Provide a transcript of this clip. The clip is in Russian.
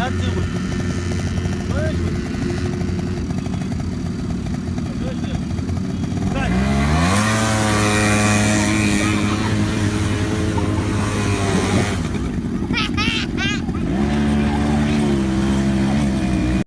отделывают.